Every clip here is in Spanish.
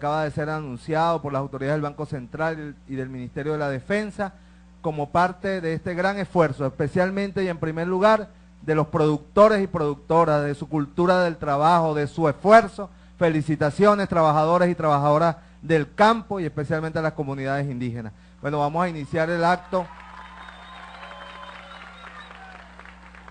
acaba de ser anunciado por las autoridades del Banco Central y del Ministerio de la Defensa como parte de este gran esfuerzo, especialmente y en primer lugar de los productores y productoras, de su cultura del trabajo, de su esfuerzo. Felicitaciones, trabajadores y trabajadoras del campo y especialmente a las comunidades indígenas. Bueno, vamos a iniciar el acto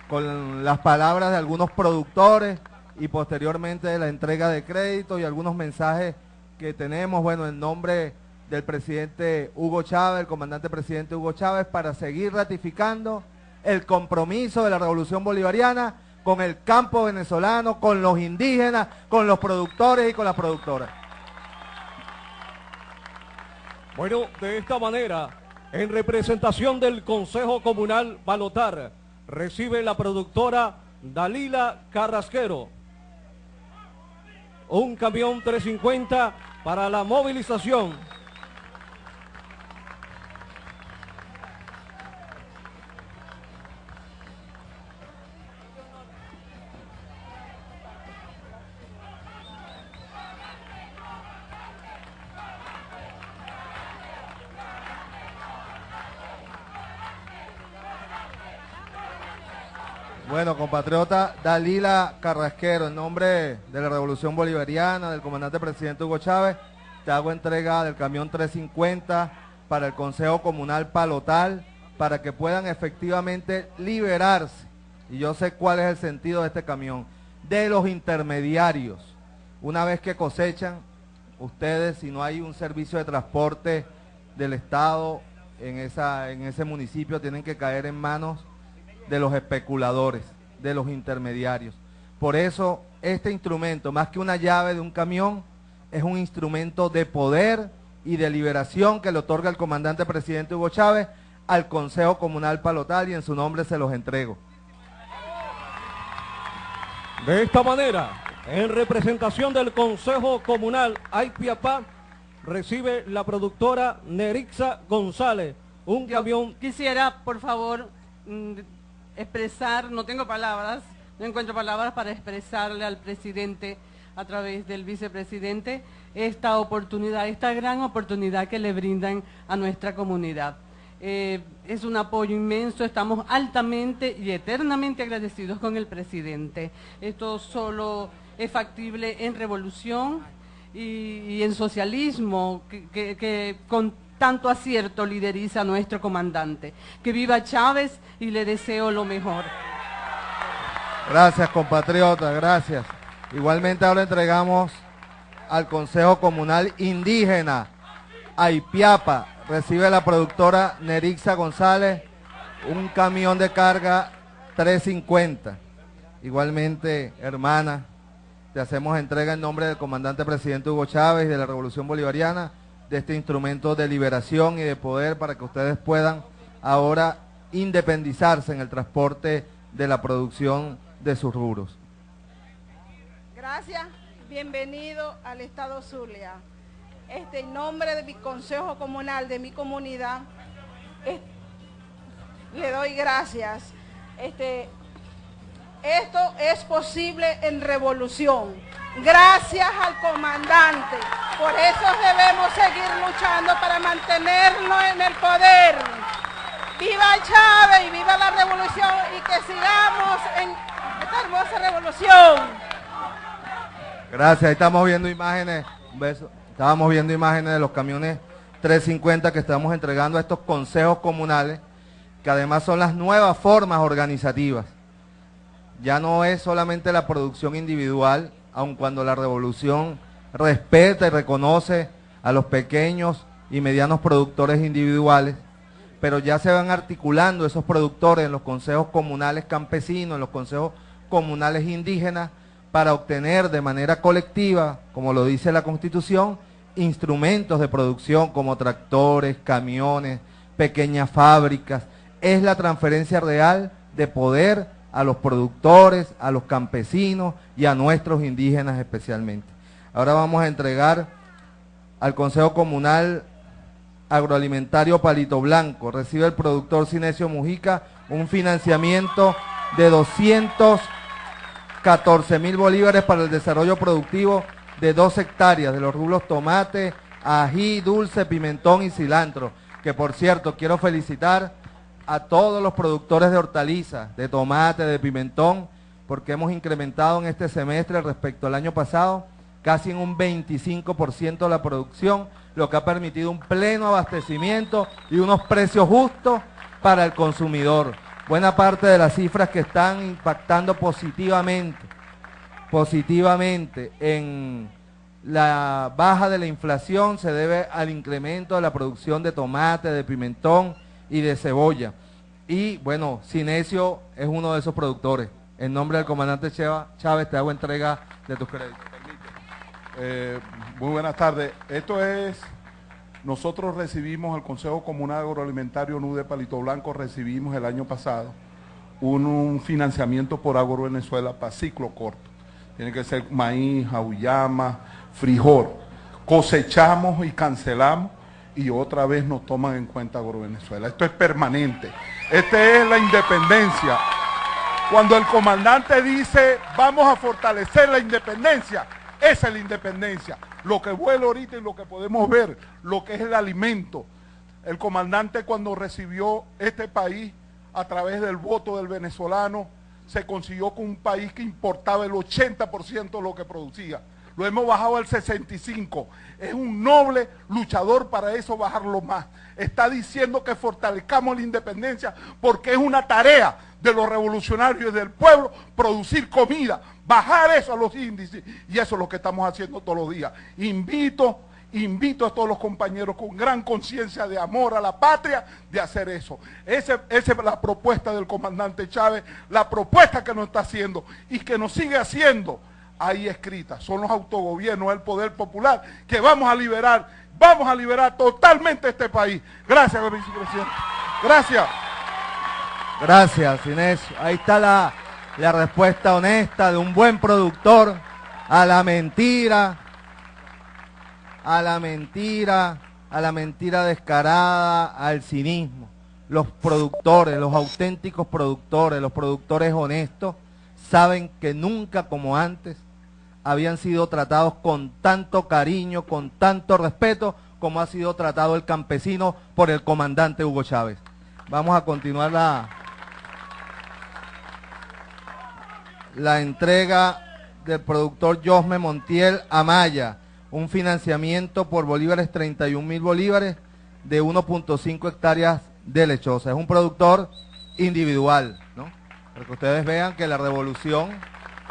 con las palabras de algunos productores y posteriormente de la entrega de crédito y algunos mensajes que tenemos, bueno, en nombre del presidente Hugo Chávez, el comandante presidente Hugo Chávez, para seguir ratificando el compromiso de la revolución bolivariana con el campo venezolano, con los indígenas, con los productores y con las productoras. Bueno, de esta manera, en representación del Consejo Comunal Balotar, recibe la productora Dalila Carrasquero un camión 350 para la movilización. Bueno, compatriota Dalila Carrasquero, en nombre de la Revolución Bolivariana, del comandante presidente Hugo Chávez, te hago entrega del camión 350 para el Consejo Comunal Palotal, para que puedan efectivamente liberarse, y yo sé cuál es el sentido de este camión, de los intermediarios. Una vez que cosechan, ustedes, si no hay un servicio de transporte del Estado en, esa, en ese municipio, tienen que caer en manos de los especuladores, de los intermediarios. Por eso este instrumento, más que una llave de un camión, es un instrumento de poder y de liberación que le otorga el comandante presidente Hugo Chávez al Consejo Comunal Palotal y en su nombre se los entrego. De esta manera, en representación del Consejo Comunal Aipiapá, recibe la productora Nerixa González un camión. Quisiera, por favor, mm, expresar, no tengo palabras, no encuentro palabras para expresarle al presidente a través del vicepresidente esta oportunidad, esta gran oportunidad que le brindan a nuestra comunidad. Eh, es un apoyo inmenso, estamos altamente y eternamente agradecidos con el presidente. Esto solo es factible en revolución y, en socialismo, que, que con tanto acierto lideriza nuestro comandante. Que viva Chávez y le deseo lo mejor. Gracias, compatriota, gracias. Igualmente ahora entregamos al Consejo Comunal Indígena, Aipiapa, recibe la productora Nerixa González un camión de carga 350. Igualmente, hermana, te hacemos entrega en nombre del comandante presidente Hugo Chávez y de la Revolución Bolivariana de este instrumento de liberación y de poder para que ustedes puedan ahora independizarse en el transporte de la producción de sus rubros. Gracias, bienvenido al Estado Zulia. Este, en nombre de mi Consejo Comunal, de mi comunidad, le doy gracias. Este, esto es posible en revolución gracias al comandante. Por eso debemos seguir luchando para mantenerlo en el poder. ¡Viva Chávez y viva la revolución! Y que sigamos en esta hermosa revolución. Gracias, estamos viendo imágenes, un beso. Estábamos viendo imágenes de los camiones 350 que estamos entregando a estos consejos comunales, que además son las nuevas formas organizativas. Ya no es solamente la producción individual, aun cuando la revolución respeta y reconoce a los pequeños y medianos productores individuales, pero ya se van articulando esos productores en los consejos comunales campesinos, en los consejos comunales indígenas, para obtener de manera colectiva, como lo dice la Constitución, instrumentos de producción como tractores, camiones, pequeñas fábricas. Es la transferencia real de poder a los productores, a los campesinos y a nuestros indígenas especialmente. Ahora vamos a entregar al Consejo Comunal Agroalimentario Palito Blanco. Recibe el productor Cinesio Mujica un financiamiento de 214 mil bolívares para el desarrollo productivo de dos hectáreas de los rublos tomate, ají, dulce, pimentón y cilantro. Que por cierto, quiero felicitar a todos los productores de hortalizas, de tomate, de pimentón, porque hemos incrementado en este semestre respecto al año pasado casi en un 25% de la producción, lo que ha permitido un pleno abastecimiento y unos precios justos para el consumidor. Buena parte de las cifras que están impactando positivamente, positivamente en la baja de la inflación se debe al incremento de la producción de tomate, de pimentón y de cebolla. Y bueno, Cinesio es uno de esos productores. En nombre del comandante Chávez te hago entrega de tus créditos. Eh, muy buenas tardes. Esto es, nosotros recibimos, el Consejo Comunal Agroalimentario NUDE Palito Blanco, recibimos el año pasado un, financiamiento por Agro Venezuela para ciclo corto. Tiene que ser maíz, auyama, frijol. Cosechamos y cancelamos y otra vez nos toman en cuenta Agro Venezuela. Esto es permanente. Esta es la independencia. Cuando el comandante dice, vamos a fortalecer la independencia, esa es la independencia. Lo que vuela ahorita y lo que podemos ver, lo que es el alimento. El comandante cuando recibió este país a través del voto del venezolano, se consiguió con un país que importaba el 80% de lo que producía. Lo hemos bajado al 65. Es un noble luchador para eso bajarlo más. Está diciendo que fortalezcamos la independencia porque es una tarea de los revolucionarios del pueblo producir comida, bajar eso a los índices. Y eso es lo que estamos haciendo todos los días. Invito, invito a todos los compañeros con gran conciencia de amor a la patria de hacer eso. Esa es la propuesta del comandante Chávez, la propuesta que nos está haciendo y que nos sigue haciendo ahí escrita. Son los autogobiernos, el poder popular que vamos a liberar, vamos a liberar totalmente este país. Gracias, vicepresidente. Gracias. Gracias, Inés. Ahí está la respuesta honesta de un buen productor a la mentira, a la mentira, a la mentira descarada, al cinismo. Los productores, los auténticos productores, los productores honestos, saben que nunca como antes habían sido tratados con tanto cariño, con tanto respeto, como ha sido tratado el campesino por el comandante Hugo Chávez. Vamos a continuar la, la entrega del productor Josme Montiel Amaya, un financiamiento por bolívares, 31 mil bolívares, de 1.5 hectáreas de lechosa. Es un productor individual, ¿no? Para que ustedes vean que la revolución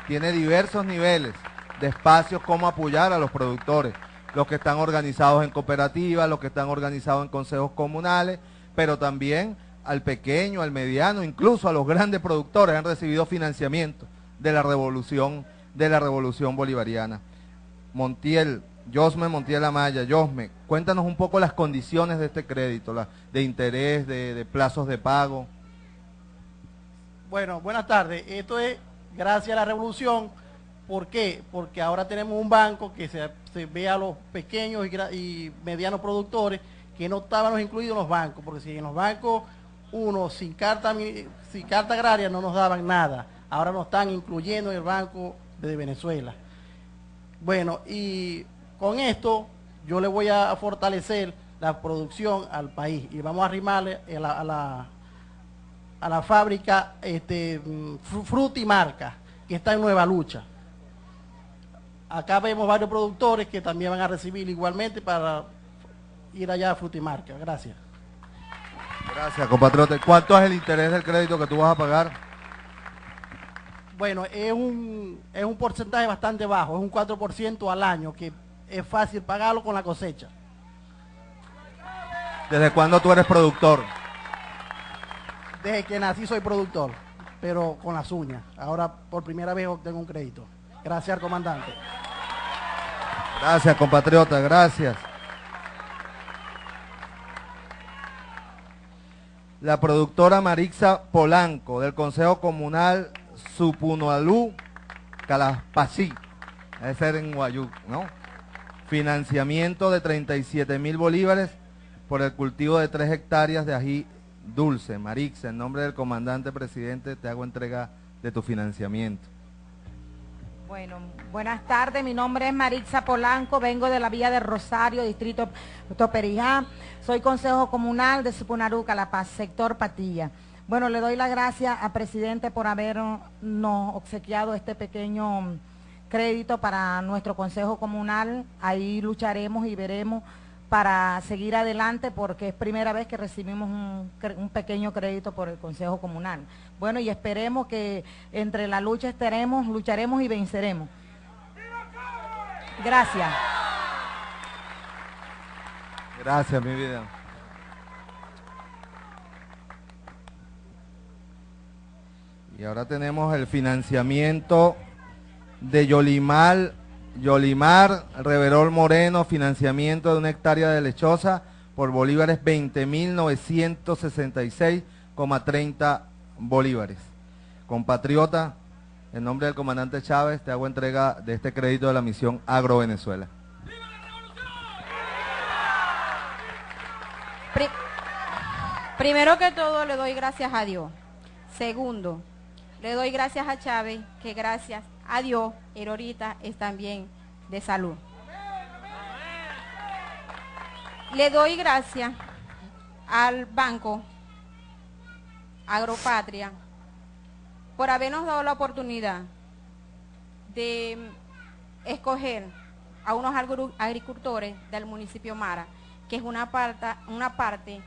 tiene diversos niveles de espacios como apoyar a los productores, los que están organizados en cooperativas, los que están organizados en consejos comunales, pero también al pequeño, al mediano, incluso a los grandes productores han recibido financiamiento de la revolución, de la revolución bolivariana. Montiel, Josme Montiel Amaya, Josme, cuéntanos un poco las condiciones de este crédito, la, de interés, de plazos de pago. Bueno, buenas tardes. Esto es gracias a la revolución. ¿Por qué? Porque ahora tenemos un banco que se, se ve a los pequeños y, medianos productores que no estaban incluidos en los bancos, porque si en los bancos uno sin carta, agraria no nos daban nada ahora nos están incluyendo en el Banco de Venezuela. Bueno, y con esto yo le voy a fortalecer la producción al país y vamos a arrimarle a la, fábrica este, Frutimarca, que está en Nueva Lucha. Acá vemos varios productores que también van a recibir igualmente para ir allá a Frutimarca. Gracias. Gracias, compatriota. ¿Cuánto es el interés del crédito que tú vas a pagar? Bueno, es un, es un porcentaje bastante bajo, es un 4% al año, que es fácil pagarlo con la cosecha. ¿Desde cuándo tú eres productor? Desde que nací soy productor, pero con las uñas. Ahora por primera vez obtengo un crédito. Gracias comandante. Gracias, compatriota, gracias. La productora Marixa Polanco del Consejo Comunal Supunualú, Calaspasí, debe ser en Guayú, ¿no? Financiamiento de 37 mil bolívares por el cultivo de 3 hectáreas de ají dulce. Marix, en nombre del comandante presidente, te hago entrega de tu financiamiento. Bueno, buenas tardes, mi nombre es Maritza Polanco, vengo de la Villa de Rosario, distrito Toperijá, soy consejo comunal de Supunaruca, La Paz, sector Patilla. Bueno, le doy las gracias al presidente por habernos obsequiado este pequeño crédito para nuestro consejo comunal, ahí lucharemos y veremos para seguir adelante porque es primera vez que recibimos un, pequeño crédito por el Consejo Comunal. Bueno, y esperemos que entre la lucha estaremos, lucharemos y venceremos. Gracias. Gracias, mi vida. Y ahora tenemos el financiamiento de Yolimal Yolimar Reverol Moreno, financiamiento de una hectárea de lechosa por bolívares 20.966,30 bolívares. Compatriota, en nombre del comandante Chávez, te hago entrega de este crédito de la misión Agro Venezuela. Primero que todo le doy gracias a Dios. Segundo, le doy gracias a Chávez, que gracias Adiós, Dios, ahorita es también de salud. Le doy gracias al Banco Agropatria por habernos dado la oportunidad de escoger a unos agricultores del municipio Mara, que es una parte, una parte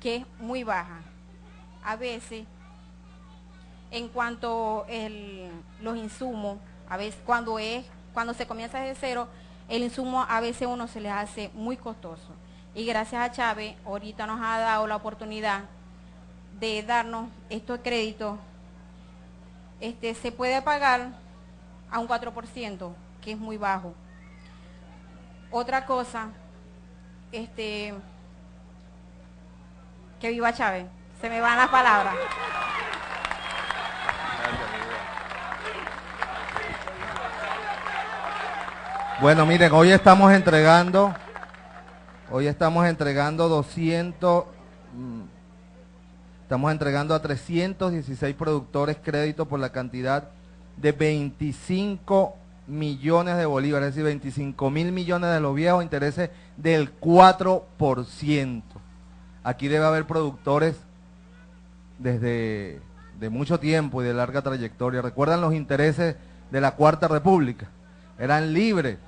que es muy baja. A veces en cuanto el, los insumos, a veces cuando es, cuando se comienza desde cero, el insumo a veces uno se le hace muy costoso. Y gracias a Chávez, ahorita nos ha dado la oportunidad de darnos estos créditos. Este, se puede pagar a un 4%, que es muy bajo. Otra cosa, este, que viva Chávez. Se me van las palabras. Bueno, miren, hoy estamos entregando, hoy estamos entregando 200, mm, estamos entregando a 316 productores crédito por la cantidad de 25 millones de bolívares, es decir, 25 mil millones de los viejos intereses del 4%. Aquí debe haber productores desde de mucho tiempo y de larga trayectoria. ¿Recuerdan los intereses de la Cuarta República? Eran libres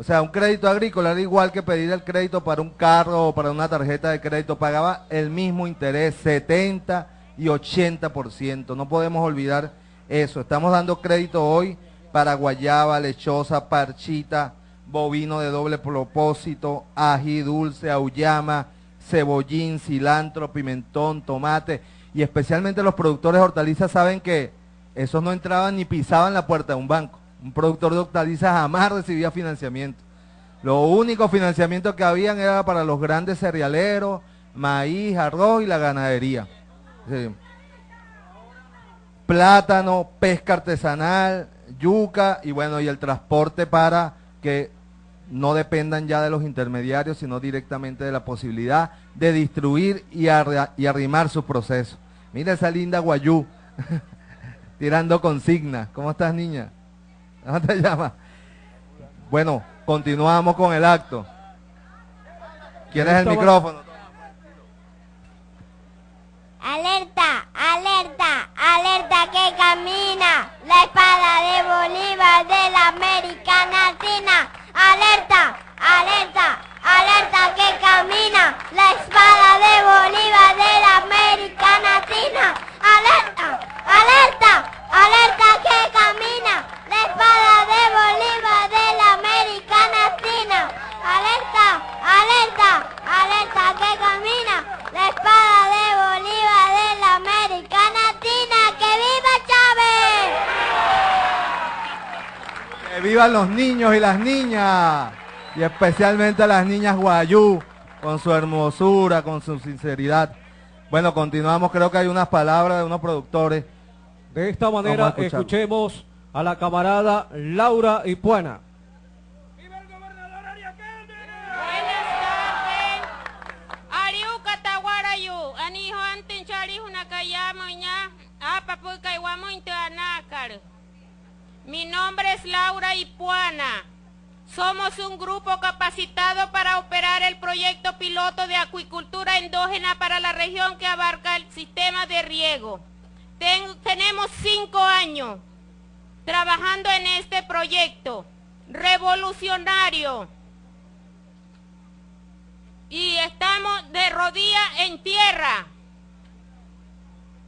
o sea, un crédito agrícola era igual que pedir el crédito para un carro o para una tarjeta de crédito. Pagaba el mismo interés, 70 y 80%. No podemos olvidar eso. Estamos dando crédito hoy para guayaba, lechosa, parchita, bovino de doble propósito, ají dulce, auyama, cebollín, cilantro, pimentón, tomate. Y especialmente los productores hortalizas saben que esos no entraban ni pisaban la puerta de un banco. Un productor de hortalizas jamás recibía financiamiento. Lo único financiamiento que habían era para los grandes cerealeros, maíz, arroz y la ganadería. Plátano, pesca artesanal, yuca y bueno, y el transporte para que no dependan ya de los intermediarios, sino directamente de la posibilidad de distribuir y, arrimar su proceso. Mira esa linda guayú, tirando consignas. ¿Cómo estás, niña? ¿Cómo te llamas? Bueno, continuamos con el acto. ¿Quieres el micrófono? Alerta, alerta, alerta que camina la espada de Bolívar de la América Latina. Alerta, alerta, alerta que camina la espada de Bolívar de la América Latina. Alerta, alerta, alerta que camina la espada de Bolívar de la América Latina. Alerta, alerta, alerta que camina la espada de Bolívar de la América Latina. ¡Que viva Chávez! ¡Que vivan los niños y las niñas! Y especialmente las niñas guayú, con su hermosura, con su sinceridad. Bueno, continuamos, creo que hay unas palabras de unos productores. De esta manera escuchemos a la camarada Laura Ipuana. ¡Viva el gobernador Ariaquelde! Buenas tardes. Ariu Cataguarayu, anijo antinchari una callamo ña, apa iguamo intuanácar. Mi nombre es Laura Ipuana. Somos un grupo capacitado para operar el proyecto piloto de acuicultura endógena para la región que abarca el sistema de riego. tenemos cinco años trabajando en este proyecto revolucionario y estamos de rodillas en tierra.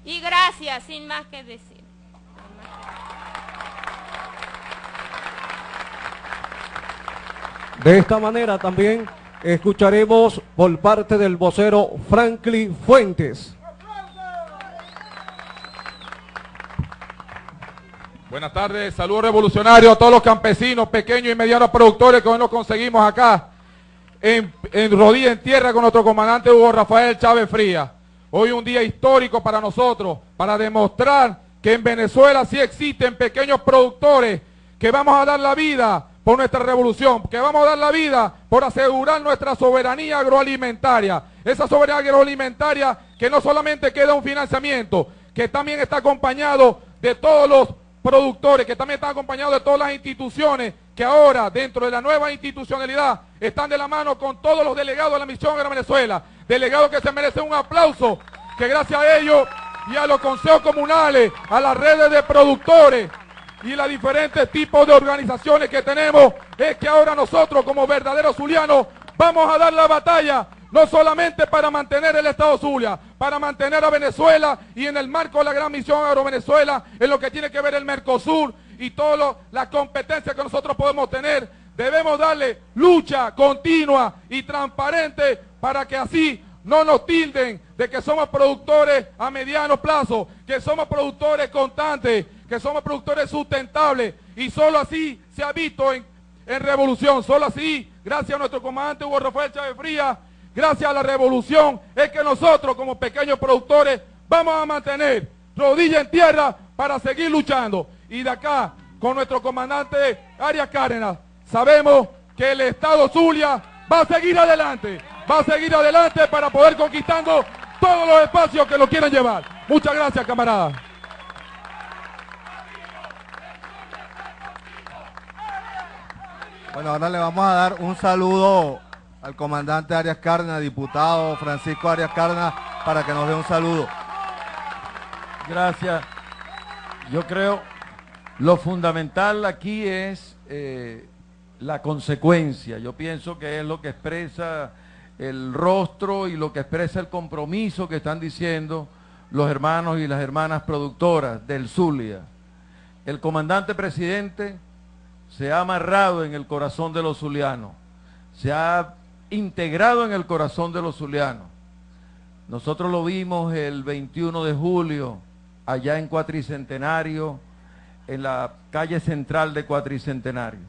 Y gracias, sin más que decir. De esta manera también escucharemos por parte del vocero Franklin Fuentes. Buenas tardes, saludos revolucionarios a todos los campesinos, pequeños y medianos productores que hoy nos conseguimos acá en, en rodilla en tierra con nuestro comandante Hugo Rafael Chávez Fría. Hoy un día histórico para nosotros, para demostrar que en Venezuela sí existen pequeños productores que vamos a dar la vida por nuestra revolución, que vamos a dar la vida por asegurar nuestra soberanía agroalimentaria. Esa soberanía agroalimentaria que no solamente queda un financiamiento, que también está acompañado de todos los productores, que también está acompañado de todas las instituciones que ahora dentro de la nueva institucionalidad están de la mano con todos los delegados de la misión de Venezuela, delegados que se merecen un aplauso, que gracias a ellos y a los consejos comunales, a las redes de productores y los diferentes tipos de organizaciones que tenemos, es que ahora nosotros como verdaderos zulianos vamos a dar la batalla no solamente para mantener el Estado Zulia, para mantener a Venezuela y en el marco de la gran misión Agro-Venezuela, en lo que tiene que ver el Mercosur y todas las competencias que nosotros podemos tener, debemos darle lucha continua y transparente para que así no nos tilden de que somos productores a mediano plazo, que somos productores constantes, que somos productores sustentables y solo así se ha visto en, revolución, solo así, gracias a nuestro comandante Hugo Rafael Chávez Frías, gracias a la revolución, es que nosotros como pequeños productores vamos a mantener rodilla en tierra para seguir luchando. Y de acá, con nuestro comandante Arias Cárdenas, sabemos que el Estado Zulia va a seguir adelante, va a seguir adelante para poder conquistando todos los espacios que lo quieran llevar. Muchas gracias, camaradas. Bueno, ahora le vamos a dar un saludo al comandante Arias Cárdenas, diputado Francisco Arias Cárdenas, para que nos dé un saludo. Gracias. Yo creo lo fundamental aquí es eh, la consecuencia. Yo pienso que es lo que expresa el rostro y lo que expresa el compromiso que están diciendo los hermanos y las hermanas productoras del Zulia. El comandante presidente se ha amarrado en el corazón de los zulianos, se ha integrado en el corazón de los zulianos. Nosotros lo vimos el 21 de julio, allá en Cuatricentenario, en la calle central de Cuatricentenario.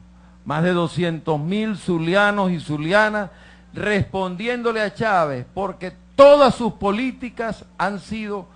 Más de 200 mil zulianos y zulianas respondiéndole a Chávez, porque todas sus políticas han sido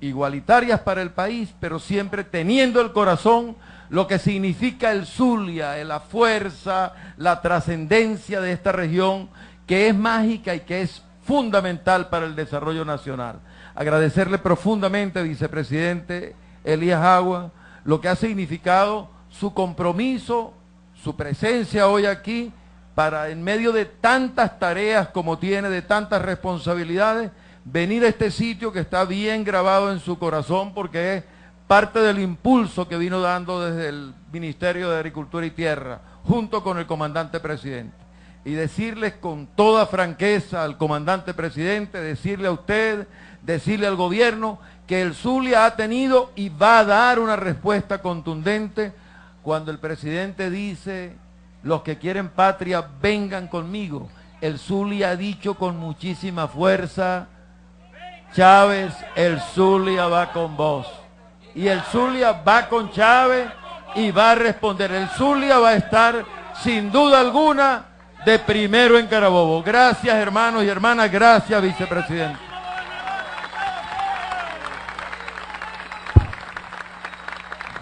igualitarias para el país, pero siempre teniendo el corazón lo que significa el Zulia, la fuerza, la trascendencia de esta región, que es mágica y que es fundamental para el desarrollo nacional. Agradecerle profundamente, vicepresidente Elías Agua, lo que ha significado su compromiso, su presencia hoy aquí, para en medio de tantas tareas como tiene, de tantas responsabilidades, venir a este sitio que está bien grabado en su corazón porque es parte del impulso que vino dando desde el Ministerio de Agricultura y Tierra, junto con el comandante presidente. Y decirles con toda franqueza al comandante presidente, decirle a usted, decirle al gobierno, que el Zulia ha tenido y va a dar una respuesta contundente cuando el presidente dice, los que quieren patria, vengan conmigo. El Zulia ha dicho con muchísima fuerza, Chávez, el Zulia va con vos y el Zulia va con Chávez y va a responder. El Zulia va a estar sin duda alguna de primero en Carabobo. Gracias hermanos y hermanas, gracias vicepresidente.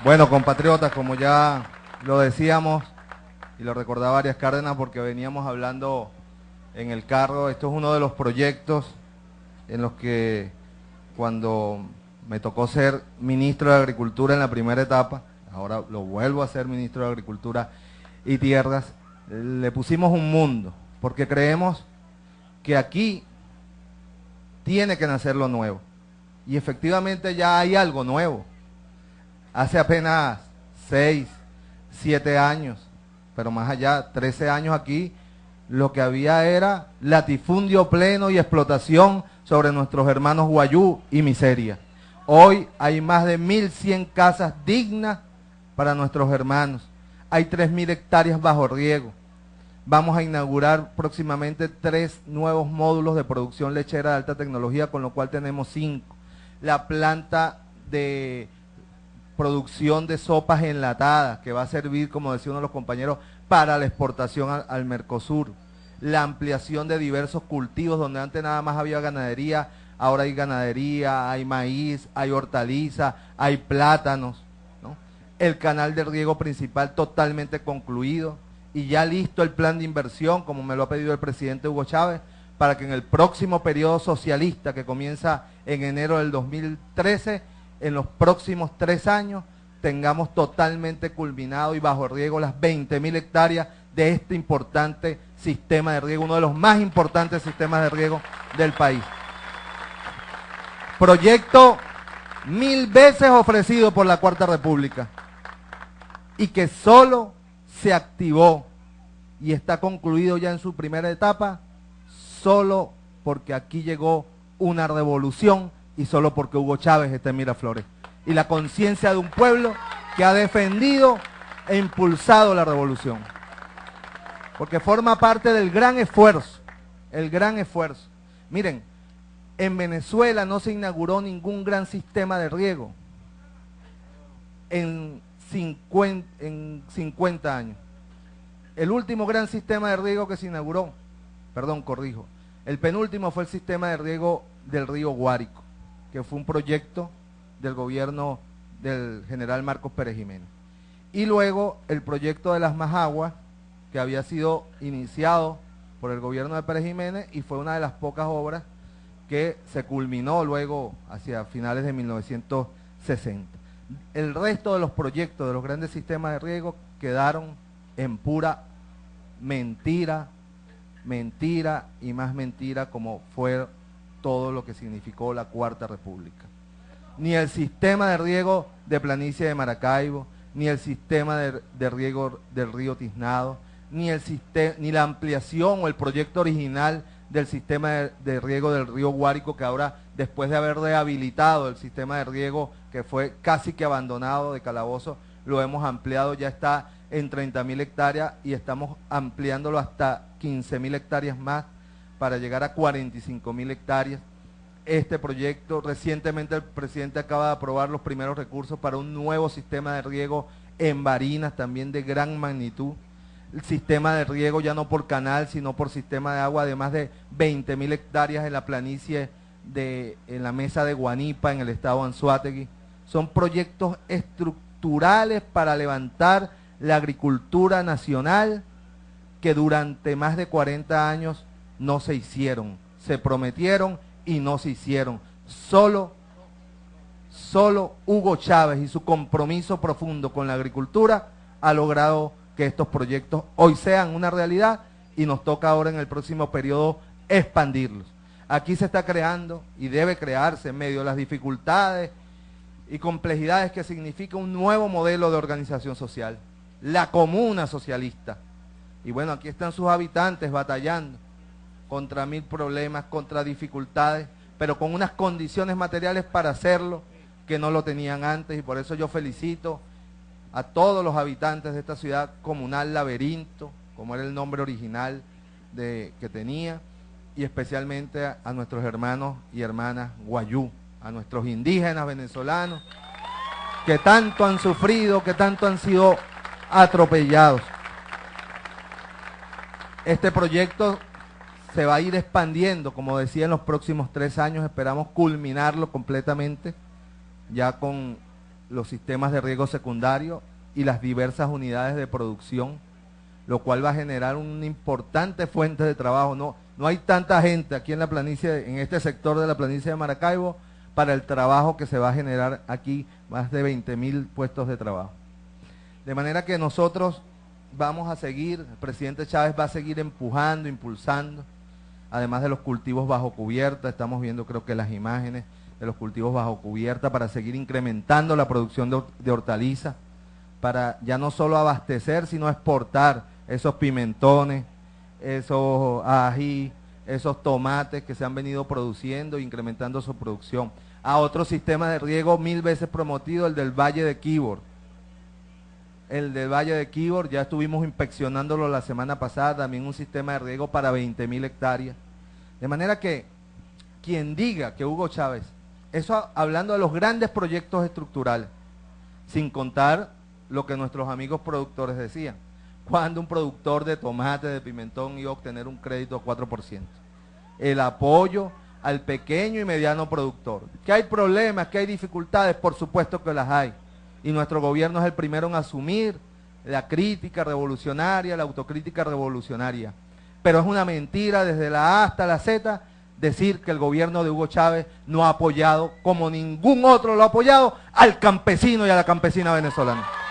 Bueno, compatriotas, como ya lo decíamos y lo recordaba Arias Cárdenas porque veníamos hablando en el carro, esto es uno de los proyectos en los que cuando me tocó ser ministro de Agricultura en la primera etapa, ahora lo vuelvo a ser ministro de Agricultura y Tierras, le pusimos un mundo, porque creemos que aquí tiene que nacer lo nuevo. Y efectivamente ya hay algo nuevo. Hace apenas seis, siete años, pero más allá, 13 años aquí, lo que había era latifundio pleno y explotación sobre nuestros hermanos Guayú y miseria. Hoy hay más de 1.100 casas dignas para nuestros hermanos. Hay 3.000 hectáreas bajo riego. Vamos a inaugurar próximamente tres nuevos módulos de producción lechera de alta tecnología, con lo cual tenemos cinco. La planta de producción de sopas enlatadas, que va a servir, como decía uno de los compañeros, para la exportación al, al Mercosur. La ampliación de diversos cultivos, donde antes nada más había ganadería, ahora hay ganadería, hay maíz, hay hortaliza, hay plátanos. ¿no? El canal de riego principal totalmente concluido y ya listo el plan de inversión, como me lo ha pedido el presidente Hugo Chávez, para que en el próximo periodo socialista que comienza en enero del 2013, en los próximos tres años, tengamos totalmente culminado y bajo riego las 20 mil hectáreas de este importante sistema de riego, uno de los más importantes sistemas de riego del país. Proyecto mil veces ofrecido por la Cuarta República y que solo se activó y está concluido ya en su primera etapa solo porque aquí llegó una revolución y solo porque Hugo Chávez está en Miraflores. Y la conciencia de un pueblo que ha defendido e impulsado la revolución. Porque forma parte del gran esfuerzo, el gran esfuerzo. Miren, en Venezuela no se inauguró ningún gran sistema de riego en 50, en 50 años. El último gran sistema de riego que se inauguró, perdón, corrijo, el penúltimo fue el sistema de riego del río Guárico, que fue un proyecto del gobierno del general Marcos Pérez Jiménez. Y luego el proyecto de las Majaguas, que había sido iniciado por el gobierno de Pérez Jiménez y fue una de las pocas obras que se culminó luego hacia finales de 1960. El resto de los proyectos de los grandes sistemas de riego quedaron en pura mentira, mentira y más mentira como fue todo lo que significó la Cuarta República. Ni el sistema de riego de planicie de Maracaibo, ni el sistema de, riego del río Tiznado, ni, el ni la ampliación o el proyecto original del sistema de, riego del río Guárico, que ahora, después de haber rehabilitado el sistema de riego que fue casi que abandonado de Calabozo, lo hemos ampliado, ya está en 30 mil hectáreas y estamos ampliándolo hasta 15 mil hectáreas más para llegar a 45 mil hectáreas. Este proyecto, recientemente el presidente acaba de aprobar los primeros recursos para un nuevo sistema de riego en Barinas, también de gran magnitud. El sistema de riego ya no por canal, sino por sistema de agua de más de 20 mil hectáreas en la planicie de, en la mesa de Guanipa, en el estado de Anzuategui. Son proyectos estructurales para levantar la agricultura nacional que durante más de 40 años no se hicieron. Se prometieron y no se hicieron. Solo, solo Hugo Chávez y su compromiso profundo con la agricultura ha logrado que estos proyectos hoy sean una realidad y nos toca ahora en el próximo periodo expandirlos. Aquí se está creando y debe crearse en medio de las dificultades y complejidades que significa un nuevo modelo de organización social, la comuna socialista. Y bueno, aquí están sus habitantes batallando contra mil problemas, contra dificultades, pero con unas condiciones materiales para hacerlo que no lo tenían antes y por eso yo felicito a todos los habitantes de esta ciudad comunal Laberinto, como era el nombre original de, que tenía, y especialmente a, a nuestros hermanos y hermanas Guayú, a nuestros indígenas venezolanos, que tanto han sufrido, que tanto han sido atropellados. Este proyecto se va a ir expandiendo, como decía, en los próximos tres años, esperamos culminarlo completamente, ya con los sistemas de riego secundario y las diversas unidades de producción, lo cual va a generar una importante fuente de trabajo. No, no hay tanta gente aquí en la planicie, en este sector de la planicie de Maracaibo, para el trabajo que se va a generar aquí, más de 20 mil puestos de trabajo. De manera que nosotros vamos a seguir, el presidente Chávez va a seguir empujando, impulsando, además de los cultivos bajo cubierta, estamos viendo creo que las imágenes de los cultivos bajo cubierta para seguir incrementando la producción de, hortalizas, para ya no solo abastecer, sino exportar esos pimentones, esos ají, esos tomates que se han venido produciendo, incrementando su producción. A otro sistema de riego mil veces promotido, el del Valle de Quibor. El del Valle de Quibor, ya estuvimos inspeccionándolo la semana pasada, también un sistema de riego para 20 mil hectáreas. De manera que quien diga que Hugo Chávez, eso hablando de los grandes proyectos estructurales, sin contar lo que nuestros amigos productores decían, cuando un productor de tomate, de pimentón iba a obtener un crédito a 4%. El apoyo al pequeño y mediano productor. Que hay problemas, que hay dificultades, por supuesto que las hay. Y nuestro gobierno es el primero en asumir la crítica revolucionaria, la autocrítica revolucionaria. Pero es una mentira desde la A hasta la Z decir que el gobierno de Hugo Chávez no ha apoyado, como ningún otro lo ha apoyado, al campesino y a la campesina venezolana.